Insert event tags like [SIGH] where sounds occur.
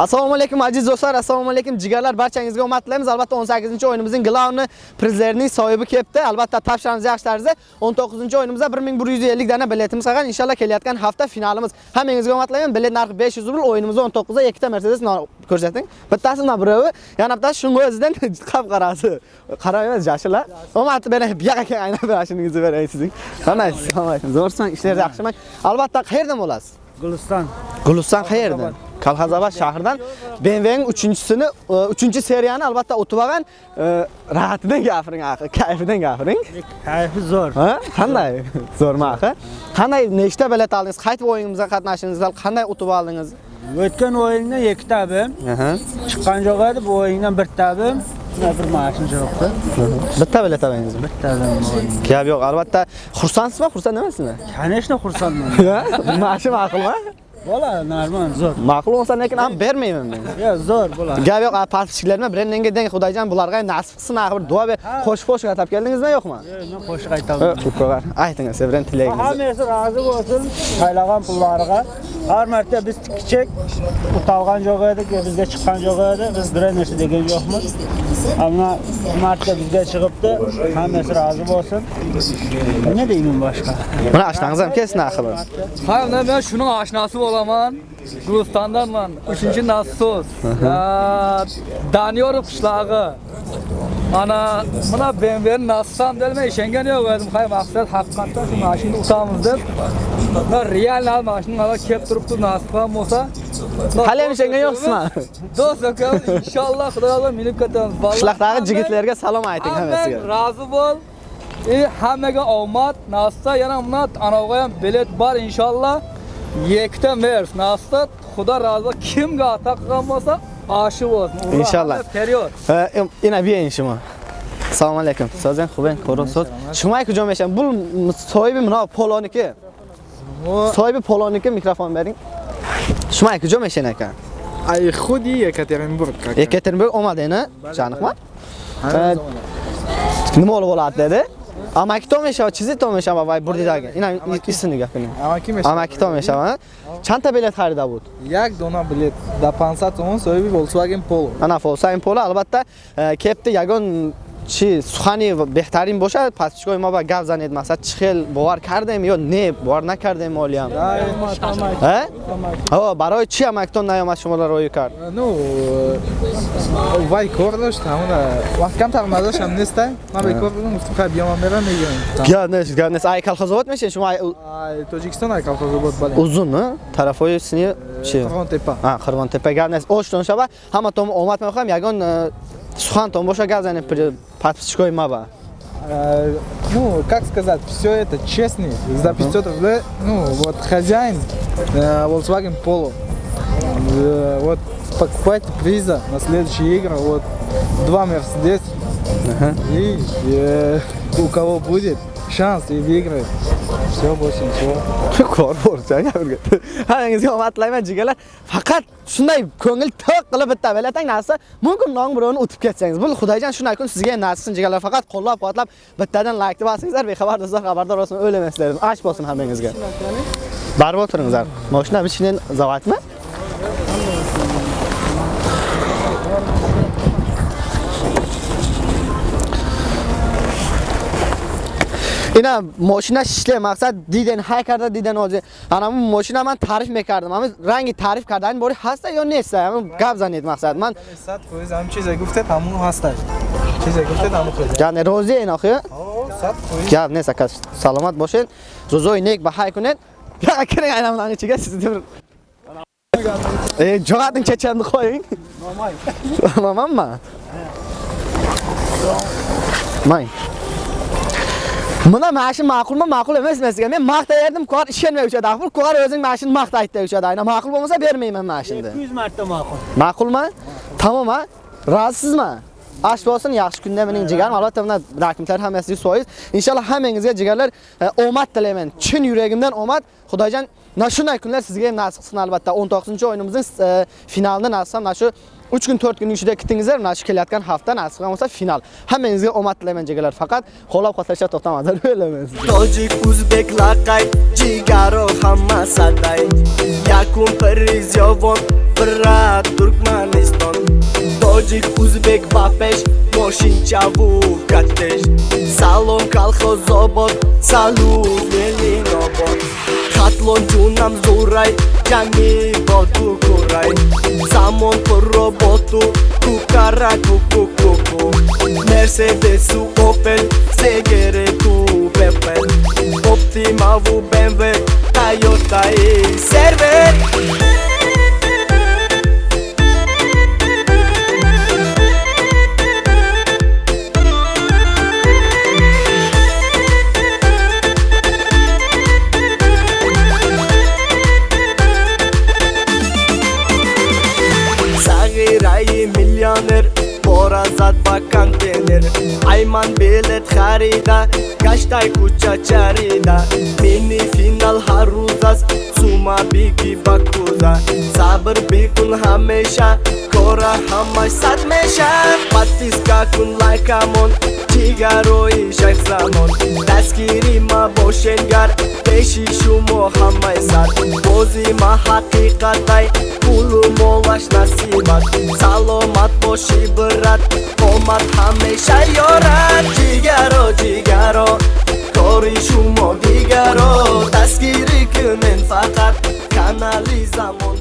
Assalomu alaykum aziz do'stlar, assalomu alaykum jigarlar, barchangizga omad tilaymiz. Albatta 18-o'yinimizning glavni prizlarining sohibi kelibdi. Albatta topshiramiz yaxshi tarzda 19-o'yinimizda 1150 dana biletimiz qolgan. Inshaalloh kelayotgan hafta finalimiz. Hammangizga omad tilayman. Bilet narxi 500 rubl, o'yinimizda 19da ikkita Mercedes ko'rsating. Bittasi mana birovi, yana bittasi shunga o'zidan [LAUGHS] qap-qarasi. Qarab emas, yashillar. Omad bera [LAUGHS] buyoqqa aynan berashingizni beray sizning. Alaykum. Zo'rsan, ishlar yaxshimi? Albatta qayerdan bo'lasiz? Guliston. Guliston qayerdan? Kalxazabad shahridan BMW'ning 3-sini, 3-seriyani albatta o'tib olgan, rahatidan gapiring, axir, kayfidan gapiring. Kayfi zo'r. Ha? Qanday? [LAUGHS] Zo'rmi axir? Qanday nechta bilet oldingiz? Qaytib o'yinimizga qatnashdingiz? Qanday o'tib oldingiz? O'tgan o'yindan 2 tabim, chiqqan jo'q edi, bu o'yindan 1 tabim, bir mashina jo'qdi. Bitta bilet oldingizmi? 1 tabim o'yin. Gap yo'q, albatta xursandsiz-mi, xursand emasmi? Конечно, xursandman. [LAUGHS] Mashina ma'qulmi? Bola, normal, zo'r. Ma'qul bo'lsa, lekin ham bermayman men. Yo, zo'r bola. Gap yo'q, podpischilarga brendinga deng Xudoyjon bularga nasib qilsin, axir duo ber. Qo'shib-qo'shib atab keldingizmi, yo'qmi? Yo, Men qo'shiq aytaman. Ukalar, aytingiz, sevran tilagingizni. Hammasi rozi bo'lsin, saylagan pullariga. Har marta biz tikchek utalgan jo'q edik, bizga chiqqan jo'q edi, biz narsa degan yo'qmiz. Ammo marta bizga chiqibdi, hammasi rozi bo'lsin. Nima deyman boshqa? Mana ashtangiz ham kelsin axir. Ha, men shuning oshnasi olaman Gulistandanman. Üçüncü Nassos. Daniyarov qishlog'i. Ana mana BMW Nassam delme işengen yok dedim. Hay maksat hakikaten şu maşini utamız deb. Ve real al maşini ala kep turuptu Nassam olsa. Hali işengen yoksun ha. Dost bakalım inşallah Xudo Allah minib ketamiz. Qishlaqdagi jigitlarga salom ayting hammasiga. Razı bol. E, hammaga omad, Nassa yana mana anavga ham bilet bor inshaalloh. Yekta mers, nasibda Xudo rozi. Kimga ata qilgan bo'lsa, oshi bo'lsin. Inshaalloh. Period. Ina biyen shimo. Assalomu alaykum. Sozan xuben, ko'ro so'z. Shumay ku jo'meshan. Bu sohibi mana poloniki. Sohibi poloniki mikrofon bering. Shumay ku jo'meshan ekan. Ay xudi Yekaterinburg. как Ekaterinburg omadeni, janiqma. Nima bo'lib bo'ladi dedi? амакито мешавад чизито мешавад вай бурдидаги ина исто нигоҳ кунем. Амакито мешавад чанд та билет харида буд? Як дона билет? Да 500 сомон соҳиби volkswagen polo. Ана volkswagen polo албатта э, кепти ягон чӣ сухани беҳтарин бошад? Пасчикои мо ба гап занед? Масалан чӣ хел бовар кардем ё не бовар накардем олиам э? барои чӣ амактон наёмад шуморо роӣ кард? Э, э, вай кор дошт ҳамона вақт камтар мазашам неста? Ман бекор будам гуфтам хай биёма мера мегӯям гап нест гап нест айкалхозобод мешавед шумо тоҷикистон айкалхозобод бале. Узун тарафҳои сини чи қирвонтепа қирвонтепа гап нест оштон шава ҳама то омад мехоҳам. Ягон Сухан, он больше газа не подписчикой маба. А, ну, как сказать, все это честный, за 500 рублей, ну, вот хозяин э, Volkswagen Polo. Э, вот покупайте приза на следующие игры, вот два Мерседес. Ага. И э, у кого будет шанс и выиграет, Все, больше ничего. kor bo'lsa gapirga hammangizga omad tilayman jigarlar faqat shunday ko'ngil to'q qilib bitta biletang narsa mumkin non birovni o'tib ketsangiz bu xudoyjon shunday kun sizga ham nasib qilsin jigarlar faqat qo'llab quvvatlab bittadan laykni bosingizlar bexabar do'stlar xabardor bo'lsin o'ylamasizlar ash bo'lsin hammangizga baribir o'tiringizlar moshina bichinen zavatmi اینا ماشین شیشله مقصد دیدن های کرده دیدن آزی انا ماشین من تعریف میکردم اما رنگ تعریف کردن باری هست یا نیست اما گپ زنید مقصد من صد فویز هم چیزی گفته همون هستش چیزی گفته همون فویز یعنی روزی این آخه صد فویز گپ نیست کس سلامت باشین روزای نیک بهای کنید یا کنید اینا من چیگه siz دیمر ey jo'rating chechanni qo'ying mamamma may Buna mashin ma'qulmi, ma'qul emas sizga. Men maqtayardim, kor ishonmay o'chadi. Axir kor o'zing mashin maqtaydi o'chadi. Ayna ma'qul bo'lmasa bermayman mashinni. 200 marta ma'qul. Ma'qulmi? Tamom ha? Rozisizmi? Ash bo'lsin, yaxshi kunda mening jigarim. Albatta bunda raqamlar hammasi 100%. Inshaalloh hammangizga jigarlar e, omad tilayman. Chin yuragimdan omad. Xudoyjon na shunday kunlar sizga nasib qilsin albatta. 19-o'yinimizning e, finalini nasib ham shu 3 kun 4 kun ichida kitingizlar, mana shu kelayotgan hafta nasib bo'lsa final. Hammangizga omad tilayman jigarlar. Faqat qo'llab quvvatlashga to'xtamanglar, o'ylamaysiz. tojik o'zbek laqay jigaro hamma saday yakun priz yovon Birat Turkmaniston Tojik, o'zbek va pesh Moshinchavu kattesh Salom kolxoz obod Salut Leninobod Xatlon junam zo'ray Țani botu cu rai Samon cu robotu kukara cara cu Mercedes-ul Opel Segere tu Beppen Optima vu BMW Toyota e server ազատ բականտեներ Այման բելետ խարիդա Կաշտայ կուչա չարիդա Մինի ֆինալ հարուզաս Սումա բիգի բակուզա Սաբր բիկուն համեշա Կորա համայ սատ մեշա Պատիս կակուն լայքամոն Подписка кун лайкамон Чигарои шахзамон Дастгири ма бошенгар Пеши шумо ҳамаи сар Бози ма ҳақиқатай Пулу молаш насибат Саломат боши брат Омад ҳамеша ёрад. Ҷигаро ҷигаро Кори шумо дигаро. Дастгирӣ кунен фақат Канали замон